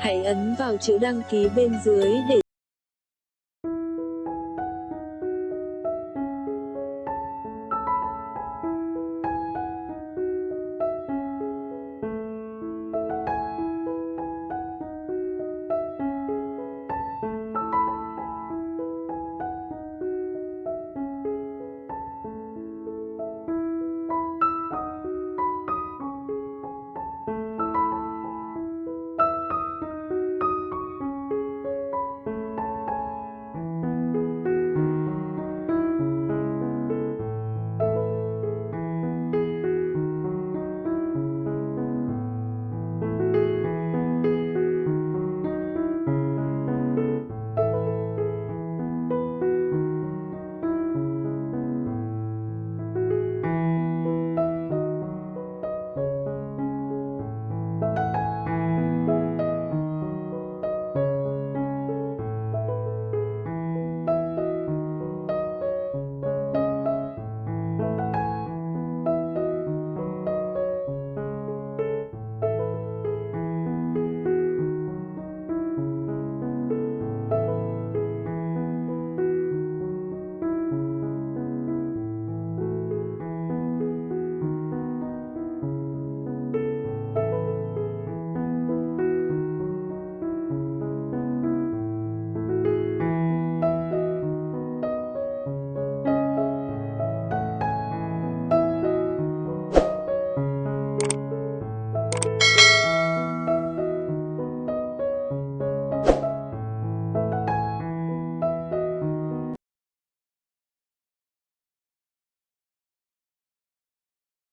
Hãy ấn vào chữ đăng ký bên dưới để